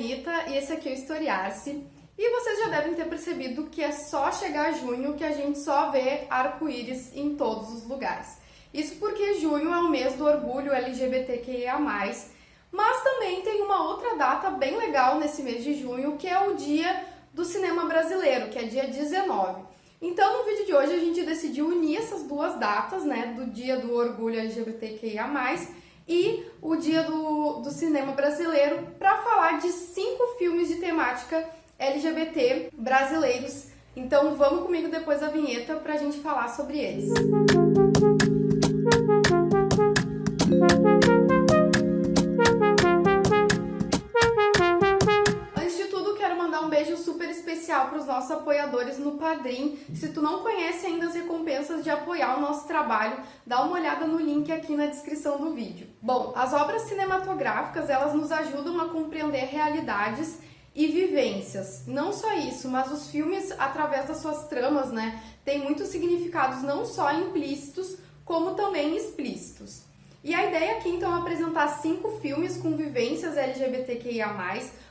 Anitta e esse aqui é o Historiar-se. E vocês já devem ter percebido que é só chegar junho que a gente só vê arco-íris em todos os lugares. Isso porque junho é o mês do orgulho LGBTQIA+, mas também tem uma outra data bem legal nesse mês de junho, que é o dia do cinema brasileiro, que é dia 19. Então, no vídeo de hoje, a gente decidiu unir essas duas datas, né, do dia do orgulho LGBTQIA+, e o dia do, do cinema brasileiro, para falar de cinco filmes de temática LGBT brasileiros. Então, vamos comigo depois da vinheta para a gente falar sobre eles. Música nossos apoiadores no Padrim. Se tu não conhece ainda as recompensas de apoiar o nosso trabalho, dá uma olhada no link aqui na descrição do vídeo. Bom, as obras cinematográficas, elas nos ajudam a compreender realidades e vivências. Não só isso, mas os filmes, através das suas tramas, né, têm muitos significados não só implícitos, como também explícitos. E a ideia aqui, então, é apresentar cinco filmes com vivências LGBTQIA+,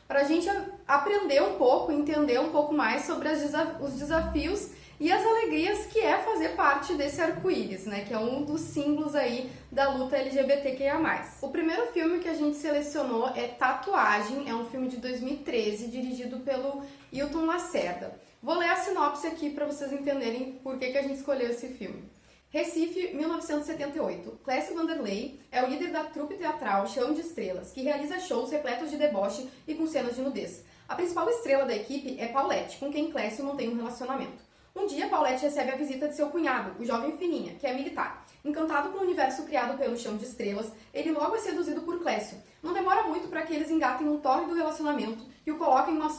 para a gente aprender um pouco, entender um pouco mais sobre os desafios e as alegrias que é fazer parte desse arco-íris, né, que é um dos símbolos aí da luta LGBTQIA+. O primeiro filme que a gente selecionou é Tatuagem, é um filme de 2013, dirigido pelo Hilton Lacerda. Vou ler a sinopse aqui para vocês entenderem por que, que a gente escolheu esse filme. Recife, 1978. Clécio Vanderlei é o líder da trupe teatral Chão de Estrelas, que realiza shows repletos de deboche e com cenas de nudez. A principal estrela da equipe é Paulette, com quem Clécio mantém um relacionamento. Um dia, Paulette recebe a visita de seu cunhado, o jovem Fininha, que é militar. Encantado com o universo criado pelo Chão de Estrelas, ele logo é seduzido por Clécio. Não demora muito para que eles engatem um tórrido relacionamento que o coloca em uma,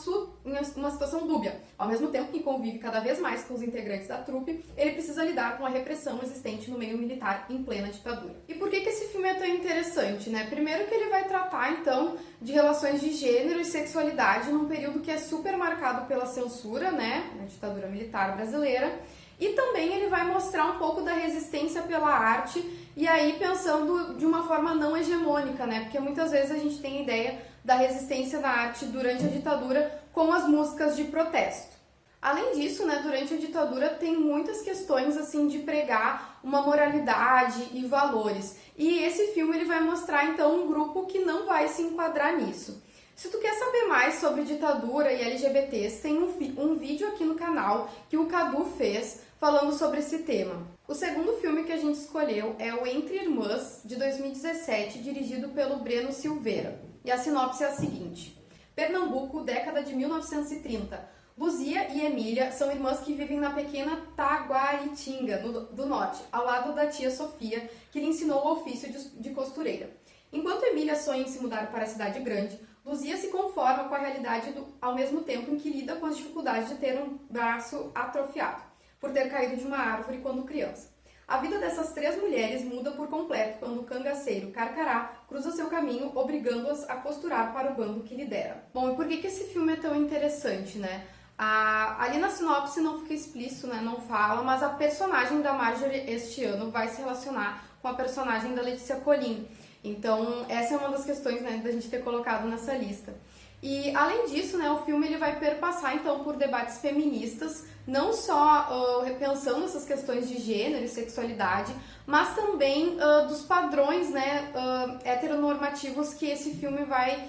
uma situação dúbia. Ao mesmo tempo que convive cada vez mais com os integrantes da trupe, ele precisa lidar com a repressão existente no meio militar em plena ditadura. E por que, que esse filme é tão interessante, né? Primeiro que ele vai tratar, então, de relações de gênero e sexualidade num período que é super marcado pela censura, né? Na ditadura militar brasileira. E também ele vai mostrar um pouco da resistência pela arte e aí pensando de uma forma não hegemônica, né? Porque muitas vezes a gente tem ideia da resistência na arte durante a ditadura com as músicas de protesto. Além disso, né, durante a ditadura tem muitas questões assim de pregar uma moralidade e valores. E esse filme ele vai mostrar então um grupo que não vai se enquadrar nisso. Se tu quer saber mais sobre ditadura e LGBTs, tem um, um vídeo aqui no canal que o Cadu fez falando sobre esse tema. O segundo filme que a gente escolheu é o Entre Irmãs, de 2017, dirigido pelo Breno Silveira. E a sinopse é a seguinte. Pernambuco, década de 1930. Luzia e Emília são irmãs que vivem na pequena Taguaritinga, do, do norte, ao lado da tia Sofia, que lhe ensinou o ofício de, de costureira. Enquanto Emília sonha em se mudar para a cidade grande, Luzia se conforma com a realidade do, ao mesmo tempo em que lida com as dificuldades de ter um braço atrofiado, por ter caído de uma árvore quando criança. A vida dessas três mulheres muda por completo quando o cangaceiro Carcará cruza seu caminho, obrigando-as a costurar para o bando que lidera. Bom, e por que, que esse filme é tão interessante, né? Ali na sinopse não fica explícito, né? Não fala, mas a personagem da Marjorie este ano vai se relacionar com a personagem da Letícia Colin. Então, essa é uma das questões né, da gente ter colocado nessa lista. E além disso, né, o filme ele vai perpassar então por debates feministas, não só uh, repensando essas questões de gênero e sexualidade, mas também uh, dos padrões né, uh, heteronormativos que esse filme vai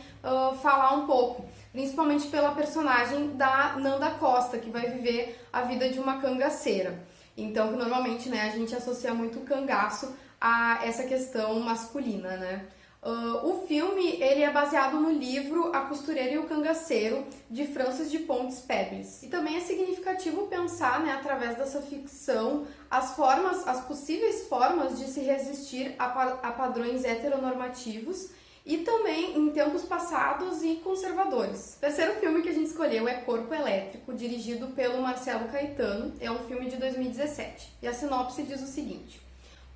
falar um pouco, principalmente pela personagem da Nanda Costa, que vai viver a vida de uma cangaceira. Então, normalmente né, a gente associa muito o cangaço a essa questão masculina, né? Uh, o filme ele é baseado no livro A Costureira e o Cangaceiro, de Francis de Pontes Pebles. E também é significativo pensar, né, através dessa ficção, as formas, as possíveis formas de se resistir a, a padrões heteronormativos e também em tempos passados e conservadores. O terceiro filme que a gente escolheu é Corpo Elétrico, dirigido pelo Marcelo Caetano. É um filme de 2017. E a sinopse diz o seguinte: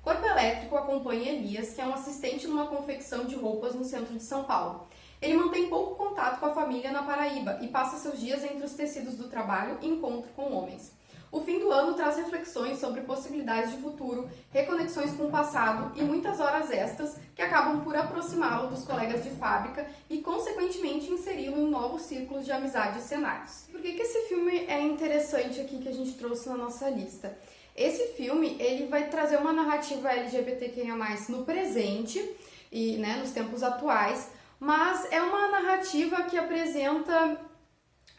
Corpo Elétrico acompanha Elias, que é um assistente numa confecção de roupas no centro de São Paulo. Ele mantém pouco contato com a família na Paraíba e passa seus dias entre os tecidos do trabalho e encontro com homens. O fim do ano traz reflexões sobre possibilidades de futuro, reconexões com o passado e muitas horas extras que acabam por aproximá-lo dos colegas de fábrica e, consequentemente, inseri-lo em novos círculos de amizade e cenários. Por que, que esse filme é interessante aqui que a gente trouxe na nossa lista? Esse filme ele vai trazer uma narrativa LGBTQIA+, no presente e né, nos tempos atuais, mas é uma narrativa que apresenta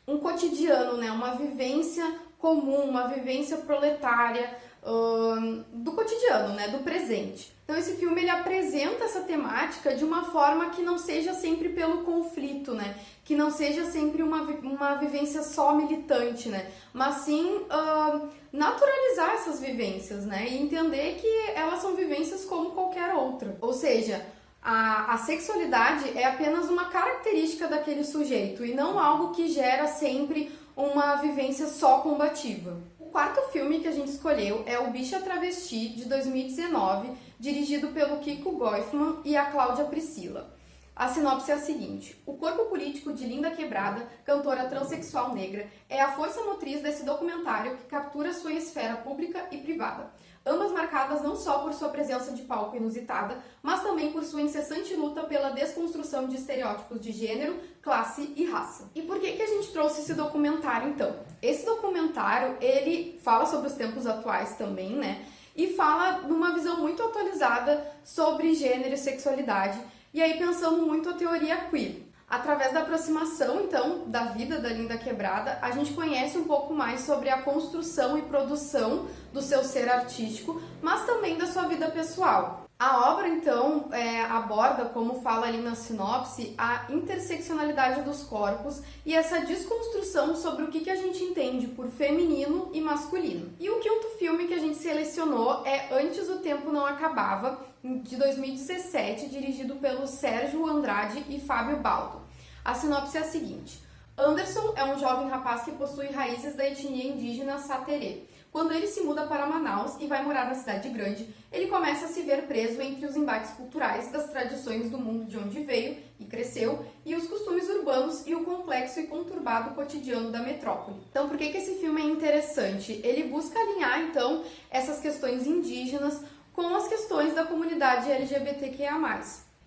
um cotidiano, né, uma vivência comum, uma vivência proletária uh, do cotidiano, né, do presente. Então esse filme ele apresenta essa temática de uma forma que não seja sempre pelo conflito, né, que não seja sempre uma, uma vivência só militante, né, mas sim uh, naturalizar essas vivências, né, e entender que elas são vivências como qualquer outra. Ou seja, a, a sexualidade é apenas uma característica daquele sujeito e não algo que gera sempre uma vivência só combativa. O quarto filme que a gente escolheu é O Bicha Travesti, de 2019, dirigido pelo Kiko Goifman e a Cláudia Priscila. A sinopse é a seguinte: o corpo político de Linda Quebrada, cantora transexual negra, é a força motriz desse documentário que captura sua esfera pública e privada ambas marcadas não só por sua presença de palco inusitada, mas também por sua incessante luta pela desconstrução de estereótipos de gênero, classe e raça. E por que, que a gente trouxe esse documentário então? Esse documentário, ele fala sobre os tempos atuais também, né? E fala numa visão muito atualizada sobre gênero e sexualidade, e aí pensando muito a teoria queer. Através da aproximação, então, da vida da Linda Quebrada, a gente conhece um pouco mais sobre a construção e produção do seu ser artístico, mas também da sua vida pessoal. A obra, então, é, aborda, como fala ali na sinopse, a interseccionalidade dos corpos e essa desconstrução sobre o que, que a gente entende por feminino e masculino. E o quinto filme que a gente selecionou é Antes o Tempo Não Acabava, de 2017, dirigido pelo Sérgio Andrade e Fábio Baldo. A sinopse é a seguinte. Anderson é um jovem rapaz que possui raízes da etnia indígena Saterê quando ele se muda para Manaus e vai morar na cidade grande, ele começa a se ver preso entre os embates culturais das tradições do mundo de onde veio e cresceu e os costumes urbanos e o complexo e conturbado cotidiano da metrópole. Então, por que, que esse filme é interessante? Ele busca alinhar, então, essas questões indígenas com as questões da comunidade LGBTQIA+.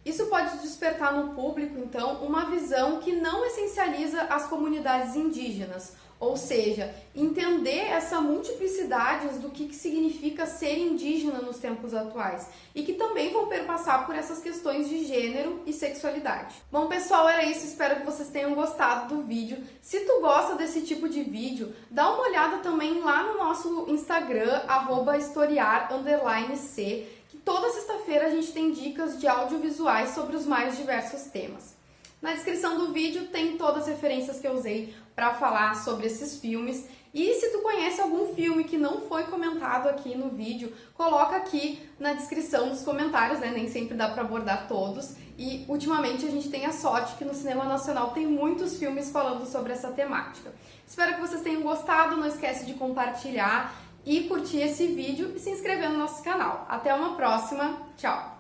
Isso pode despertar no público, então, uma visão que não essencializa as comunidades indígenas, ou seja, entender essa multiplicidade do que, que significa ser indígena nos tempos atuais e que também vão perpassar por essas questões de gênero e sexualidade. Bom, pessoal, era isso. Espero que vocês tenham gostado do vídeo. Se tu gosta desse tipo de vídeo, dá uma olhada também lá no nosso Instagram, historiar_c, que toda sexta-feira a gente tem dicas de audiovisuais sobre os mais diversos temas. Na descrição do vídeo tem todas as referências que eu usei para falar sobre esses filmes. E se tu conhece algum filme que não foi comentado aqui no vídeo, coloca aqui na descrição nos comentários, né? Nem sempre dá para abordar todos. E ultimamente a gente tem a sorte que no cinema nacional tem muitos filmes falando sobre essa temática. Espero que vocês tenham gostado, não esquece de compartilhar e curtir esse vídeo e se inscrever no nosso canal. Até uma próxima, tchau!